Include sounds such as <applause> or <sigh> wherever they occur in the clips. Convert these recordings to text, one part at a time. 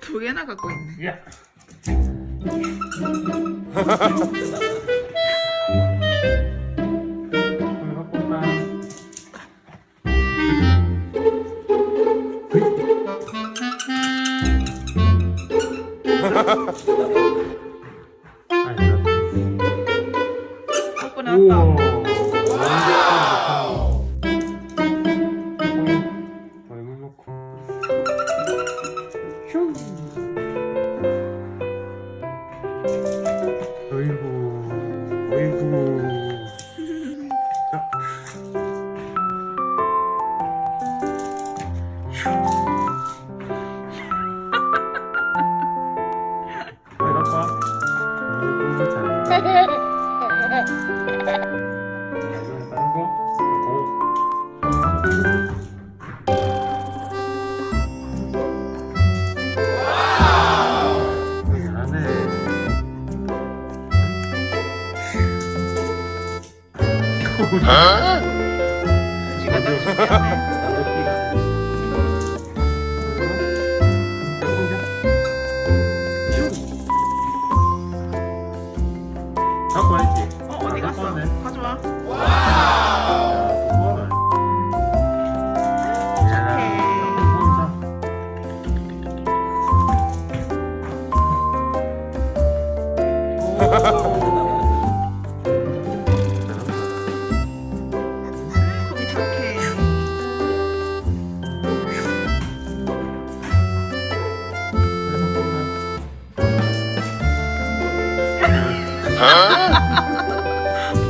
두 개나 갖고 있네. <laughs> 아, 우와. 와. 어?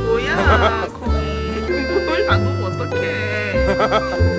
뭐야 거기. <laughs> 그걸 담그면 어떡해. <laughs>